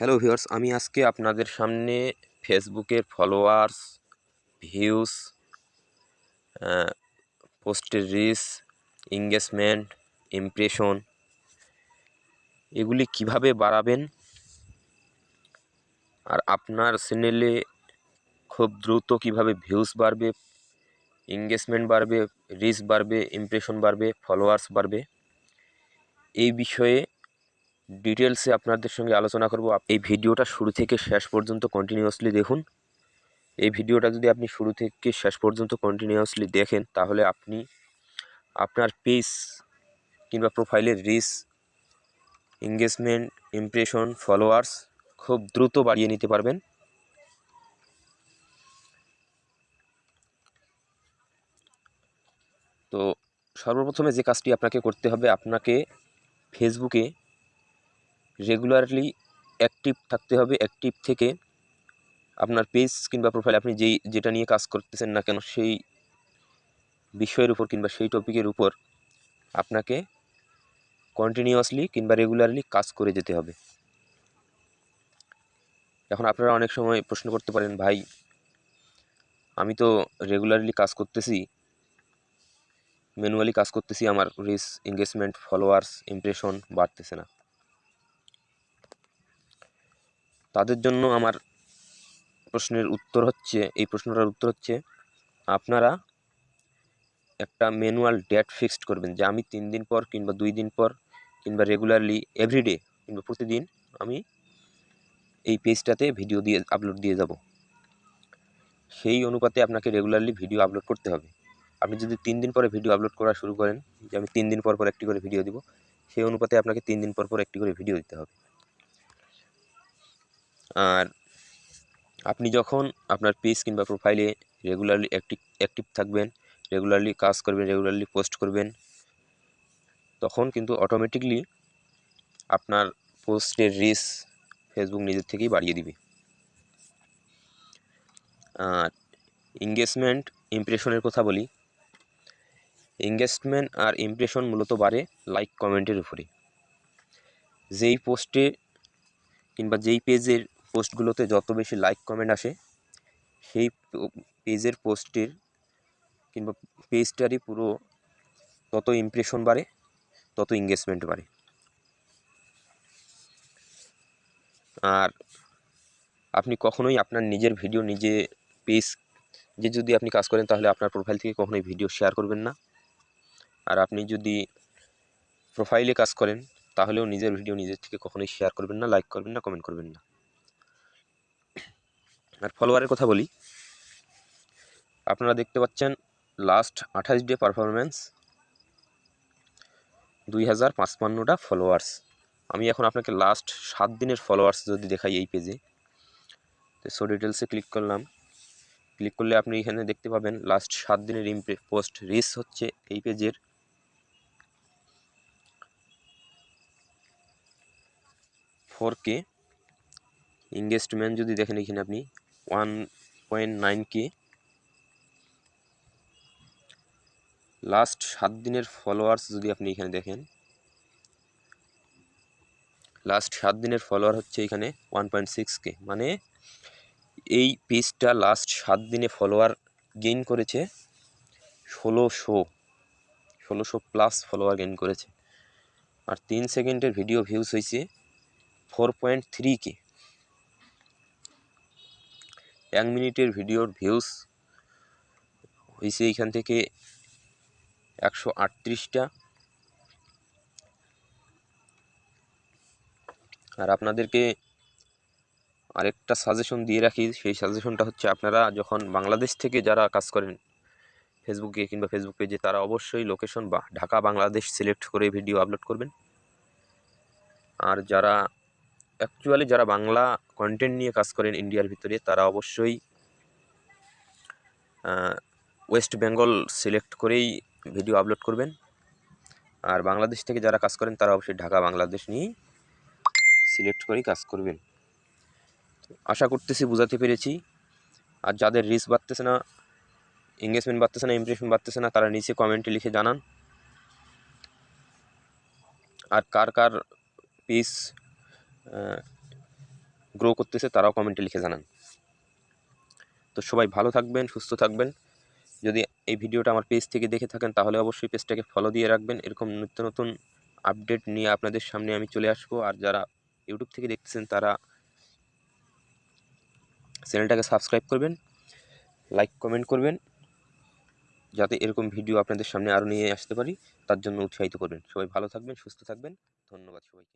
Hello viewers আমি আজকে আপনাদের সামনে ফেসবুকের ফলোয়ার্স ভিউস পোস্টের রিস এঙ্গেজমেন্ট ইমপ্রেশন এগুলি কীভাবে বাড়াবেন? আর আপনার চ্যানেলে খুব দ্রুত কীভাবে ভিউস বাড়বে এঙ্গেজমেন্ট বাড়বে রিচ বাড়বে ইমপ্রেশন বাড়বে ফলোয়ার্স বাড়বে, এই বিষয়ে ডিটেলসে আপনাদের সঙ্গে আলোচনা করব। এই ভিডিওটা শুরু থেকে শেষ পর্যন্ত কন্টিনিউয়াসলি দেখুন। এই ভিডিওটা যদি আপনি শুরু থেকে শেষ পর্যন্ত কন্টিনিউয়াসলি দেখেন, তাহলে আপনি আপনার পেজ কিংবা প্রোফাইলের রিস এঙ্গেজমেন্ট ইমপ্রেশন ফলোয়ার্স খুব দ্রুত বাড়িয়ে নিতে পারবেন। তো সর্বপ্রথমে যে কাজটি আপনাকে করতে হবে, আপনাকে ফেসবুকে রেগুলারলি অ্যাক্টিভ থাকতে হবে অ্যাক্টিভ থেকে আপনার পেজ কিংবা প্রোফাইল আপনি যেই, যেটা নিয়ে কাজ করতেছেন না কেন, সেই বিষয়ের উপর কিংবা সেই টপিকের উপর আপনাকে কন্টিনিউয়াসলি কিংবা রেগুলারলি কাজ করে যেতে হবে। এখন আপনারা অনেক সময় প্রশ্ন করতে পারেন, ভাই, আমি তো রেগুলারলি কাজ করতেছি ম্যানুয়ালি কাজ করতেছি, আমার রিস এঙ্গেজমেন্ট ফলোয়ার্স ইমপ্রেশন বাড়তেছে না। তাদের জন্য আমার প্রশ্নের উত্তর হচ্ছে, এই প্রশ্নটার উত্তর হচ্ছে, আপনারা একটা ম্যানুয়াল ডেট ফিক্সড করবেন যে আমি তিন দিন পর কিংবা দুই দিন পর কিংবা রেগুলারলি এভরিডে কিংবা প্রতিদিন আমি এই পেজটাতে ভিডিও দিয়ে আপলোড দিয়ে যাব। সেই অনুপাতে আপনাকে রেগুলারলি ভিডিও আপলোড করতে হবে। আপনি যদি তিন দিন পরে ভিডিও আপলোড করা শুরু করেন, যে আমি তিন দিন পর পর একটি করে ভিডিও দিব, সেই অনুপাতে আপনাকে তিন দিন পর পর একটি করে ভিডিও দিতে হবে। আর আপনি যখন আপনার পেজ কিংবা প্রোফাইলে রেগুলারলি অ্যাক্টিভ অ্যাক্টিভ থাকবেন রেগুলারলি কাজ করবেন রেগুলারলি পোস্ট করবেন, তখন কিন্তু অটোমেটিকলি আপনার পোস্টের রিস ফেসবুক নিজের থেকেই বাড়িয়ে দিবে। আর এঙ্গেজমেন্ট ইমপ্রেশনের কথা বলি এঙ্গেজমেন্ট আর ইমপ্রেশন মূলত বাড়ে লাইক কমেন্টের উপরে। যেই পোস্টে কিংবা যেই পেজের পোস্টগুলোতে যত বেশি লাইক কমেন্ট আসে, সেই পেজের পোস্টের কিংবা পেজটারই পুরো তত ইমপ্রেশন বাড়ে, তত এঙ্গেজমেন্ট বাড়ে। আর আপনি কখনোই আপনার নিজের ভিডিও নিজে পেজ যে যদি আপনি কাজ করেন, তাহলে আপনার প্রোফাইল থেকে কখনোই ভিডিও শেয়ার করবেন না। আর আপনি যদি প্রোফাইলে কাজ করেন, তাহলেও নিজের ভিডিও নিজের থেকে কখনোই শেয়ার করবেন না লাইক করবেন না কমেন্ট করবেন না। আর ফলোয়ারের কথা বলি। আপনারা দেখতে পাচ্ছেন লাস্ট আঠাশ ডে পারফরমেন্স দুই হাজার পাঁচপান্নটা ফলোয়ার্স আমি এখন আপনাকে লাস্ট সাত দিনের ফলোয়ার্স যদি দেখাই এই পেজে তো সো ডিটেলসে ক্লিক করলাম। ক্লিক করলে আপনি এখানে দেখতে পাবেন লাস্ট সাত দিনের ইমপ্রে পোস্ট রিস হচ্ছে এই পেজের ফোর কে ইংগেজমেন্ট যদি দেখেন এখানে আপনি one point nine K last সাত দিনের ফলোয়ার্স যদি আপনি এখানে দেখেন লাস্ট সাত দিনের ফলোয়ার হচ্ছে এখানে ওয়ান পয়েন্ট সিক্স কে মানে এই পেজটা লাস্ট সাত দিনে ফলোয়ার গেইন করেছে ষোলোশো ষোলোশো প্লাস ফলোয়ার গেইন করেছে। আর তিন সেকেন্ডের ভিডিও ভিউজ হয়েছে ফোর পয়েন্ট থ্রি কে এক মিনিটের ভিডিওর ভিউস হয়েছে এইখান থেকে একশো আটত্রিশটা। আর আপনাদেরকে আরেকটা সাজেশন দিয়ে রাখি, সেই সাজেশনটা হচ্ছে আপনারা যখন বাংলাদেশ থেকে যারা কাজ করেন ফেসবুকে কিংবা ফেসবুক পেজে তারা অবশ্যই লোকেশন বা ঢাকা বাংলাদেশ সিলেক্ট করে ভিডিও আপলোড করবেন। আর যারা অ্যাকচুয়ালি যারা বাংলা কন্টেন্ট নিয়ে কাজ করেন ইন্ডিয়ার ভিতরে, তারা অবশ্যই ওয়েস্ট বেঙ্গল সিলেক্ট করেই ভিডিও আপলোড করবেন। আর বাংলাদেশ থেকে যারা কাজ করেন, তারা অবশ্যই ঢাকা, বাংলাদেশ নিয়েই সিলেক্ট করেই কাজ করবেন। আশা করতেছি বোঝাতে পেরেছি। আর যাদের রিস্ক বাড়তেছে না এঙ্গেজমেন্ট বাড়তেছে না ইমপ্রেশন বাড়তেছে না, তারা নিচে কমেন্টে লিখে জানান। আর কার কার পিস গ্রো করতেছে, তারাও কমেন্টে লিখে জানান। তো সবাই ভালো থাকবেন, সুস্থ থাকবেন। যদি এই ভিডিওটা আমার পেজ থেকে দেখে থাকেন, তাহলে অবশ্যই পেজটাকে ফলো দিয়ে রাখবেন। এরকম নিত্য নতুন আপডেট নিয়ে আপনাদের সামনে আমি চলে আসব। আর যারা ইউটিউব থেকে দেখতেছেন, তারা চ্যানেলটাকে সাবস্ক্রাইব করবেন লাইক কমেন্ট করবেন, যাতে এরকম ভিডিও আপনাদের সামনে আরও নিয়ে আসতে পারি। তার জন্য উৎসাহিত করবেন। সবাই ভালো থাকবেন, সুস্থ থাকবেন। ধন্যবাদ সবাইকে।